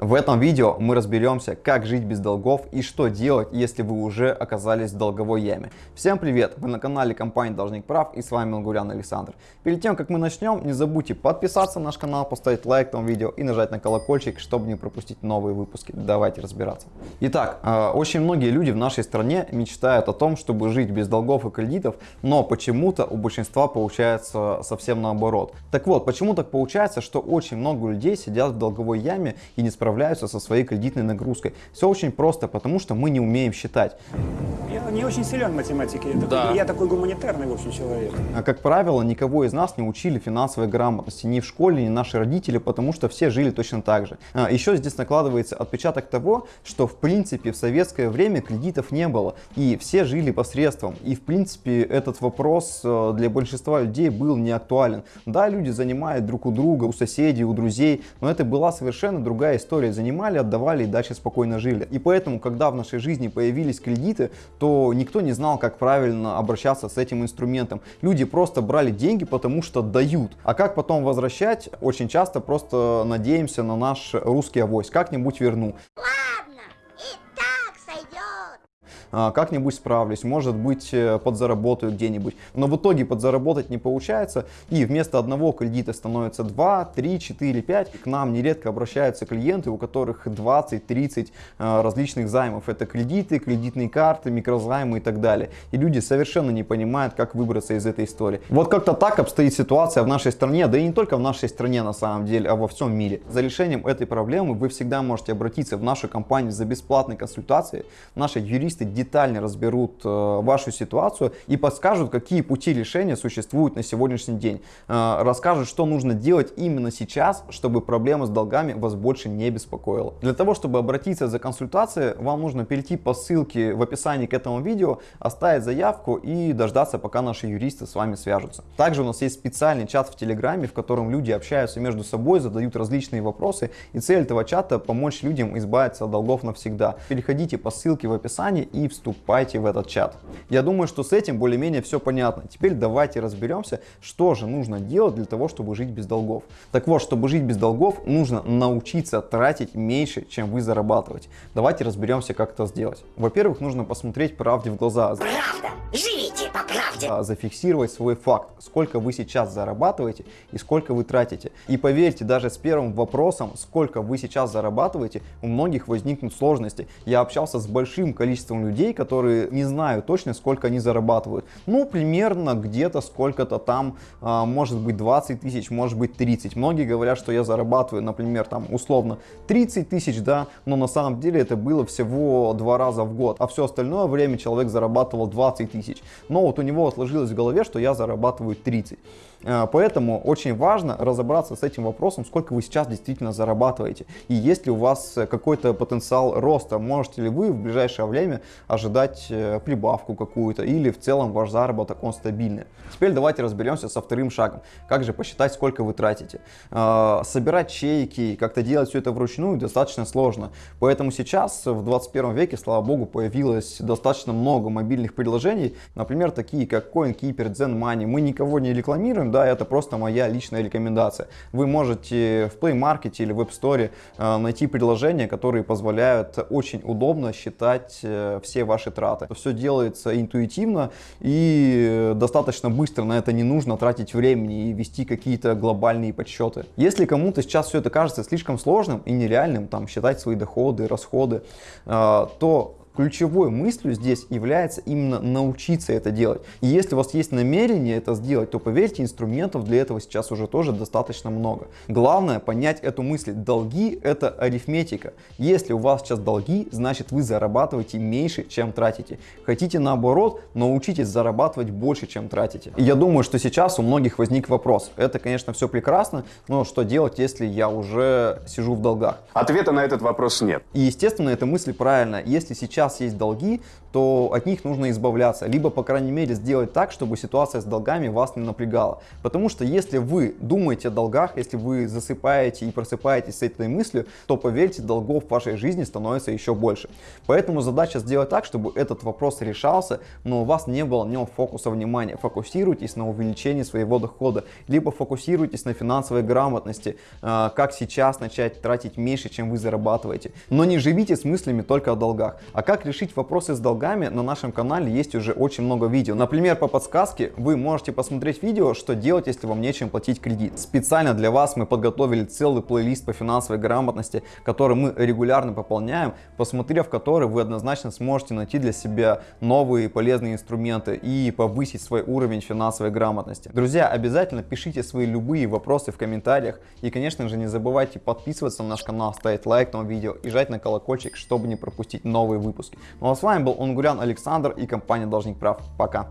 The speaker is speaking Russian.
В этом видео мы разберемся, как жить без долгов и что делать, если вы уже оказались в долговой яме. Всем привет! Вы на канале компании Должник Прав и с вами Лгурян Александр. Перед тем, как мы начнем, не забудьте подписаться на наш канал, поставить лайк этому видео и нажать на колокольчик, чтобы не пропустить новые выпуски. Давайте разбираться. Итак, э, очень многие люди в нашей стране мечтают о том, чтобы жить без долгов и кредитов, но почему-то у большинства получается совсем наоборот. Так вот, почему так получается, что очень много людей сидят в долговой яме и не справляются справляются со своей кредитной нагрузкой. Все очень просто, потому что мы не умеем считать. Не очень силен в математике. Я, Да. такой, я такой гуманитарный, в общем, человек. А, Как правило, никого из нас не учили финансовой грамотности ни в школе, ни наши родители, потому что все жили точно так же. А, Еще здесь накладывается отпечаток того, что в принципе в советское время кредитов не было, и все жили посредством. И в принципе этот вопрос э, для большинства людей был не актуален. Да, люди занимают друг у друга, у соседей, у друзей, но это была совершенно другая история. Занимали, отдавали и дальше спокойно жили. И поэтому, когда в нашей жизни появились кредиты, то никто не знал, как правильно обращаться с этим инструментом. Люди просто брали деньги, потому что дают. А как потом возвращать, очень часто просто надеемся на наш русский авось. Как-нибудь верну. Ладно, как-нибудь справлюсь, может быть э, подзаработаю где-нибудь. Но в итоге подзаработать не получается, и вместо одного кредита становится 2, 3, 4, 5. К нам нередко обращаются клиенты, у которых 20-30 э, различных займов. Это кредиты, кредитные карты, микрозаймы и так далее. И люди совершенно не понимают, как выбраться из этой истории. Вот как-то так обстоит ситуация в нашей стране, да и не только в нашей стране на самом деле, а во всем мире. За решением этой проблемы вы всегда можете обратиться в нашу компанию за бесплатной консультацией. Наши юристы детально разберут э, вашу ситуацию и подскажут, какие пути решения существуют на сегодняшний день. Э, расскажут, что нужно делать именно сейчас, чтобы проблема с долгами вас больше не беспокоила. Для того, чтобы обратиться за консультацией, вам нужно перейти по ссылке в описании к этому видео, оставить заявку и дождаться, пока наши юристы с вами свяжутся. Также у нас есть специальный чат в Телеграме, в котором люди общаются между собой, задают различные вопросы. И цель этого чата помочь людям избавиться от долгов навсегда. Переходите по ссылке в описании и вступайте в этот чат. Я думаю, что с этим более-менее все понятно. Теперь давайте разберемся, что же нужно делать для того, чтобы жить без долгов. Так вот, чтобы жить без долгов, нужно научиться тратить меньше, чем вы зарабатываете. Давайте разберемся, как это сделать. Во-первых, нужно посмотреть правде в глаза. Правда, живите по правде. а, зафиксировать свой факт, сколько вы сейчас зарабатываете и сколько вы тратите. И поверьте, даже с первым вопросом, сколько вы сейчас зарабатываете, у многих возникнут сложности. Я общался с большим количеством людей, которые не знают точно, сколько они зарабатывают. Ну, примерно где-то сколько-то там, а, может быть 20 тысяч, может быть 30. Многие говорят, что я зарабатываю, например, там условно 30 тысяч, да, но на самом деле это было всего два раза в год, а все остальное время человек зарабатывал 20 тысяч. Но вот у него сложилось в голове, что я зарабатываю 30. Э, Поэтому очень важно разобраться с этим вопросом, сколько вы сейчас действительно зарабатываете. И есть ли у вас э, какой-то потенциал роста. Можете ли вы в ближайшее время ожидать э, прибавку какую-то или в целом ваш заработок он стабильный. Теперь давайте разберемся со вторым шагом. Как же посчитать, сколько вы тратите. Собирать чеки, как-то делать все это вручную достаточно сложно. Поэтому сейчас в 21 веке, слава богу, появилось достаточно много мобильных приложений. Например, такие как CoinKeeper, ZenMoney. Мы никого не рекламируем, да, это просто моя личная рекомендация. Вы можете в Play Market или App Store э, найти приложения, которые позволяют очень удобно считать э, все ваши траты. Все делается интуитивно и достаточно быстро, на это не нужно тратить времени и вести какие-то глобальные подсчеты. Если кому-то сейчас все это кажется слишком сложным и нереальным, там считать свои доходы, расходы, э, то ключевой мыслью здесь является именно научиться это делать. И если у вас есть намерение это сделать, то поверьте, инструментов для этого сейчас уже тоже достаточно много. Главное понять эту мысль. Долги это арифметика. Если у вас сейчас долги, значит вы зарабатываете меньше, чем тратите. Хотите наоборот, научитесь зарабатывать больше, чем тратите. И я думаю, что сейчас у многих возник вопрос. Это, конечно, все прекрасно, но что делать, если я уже сижу в долгах? Ответа на этот вопрос нет. И естественно, эта мысль правильная. Если сейчас сейчас есть долги, то от них нужно избавляться, либо, по крайней мере, сделать так, чтобы ситуация с долгами вас не напрягала. Потому что если вы думаете о долгах, если вы засыпаете и просыпаетесь с этой мыслью, то, поверьте, долгов в вашей жизни становится еще больше. Поэтому задача сделать так, чтобы этот вопрос решался, но у вас не было на нем фокуса внимания. Фокусируйтесь на увеличении своего дохода, либо фокусируйтесь на финансовой грамотности, э, как сейчас начать тратить меньше, чем вы зарабатываете. Но не живите с мыслями только о долгах. А как решить вопросы с долгами, на нашем канале есть уже очень много видео. Например, по подсказке вы можете посмотреть видео, что делать, если вам нечем платить кредит. Специально для вас мы подготовили целый плейлист по финансовой грамотности, который мы регулярно пополняем, посмотрев который вы однозначно сможете найти для себя новые полезные инструменты и повысить свой уровень финансовой грамотности. Друзья, обязательно пишите свои любые вопросы в комментариях и, конечно же, не забывайте подписываться на наш канал, ставить лайк этому видео и жать на колокольчик, чтобы не пропустить новые выпуски. Ну а с вами был Онгурян Александр и компания Должник Прав. Пока!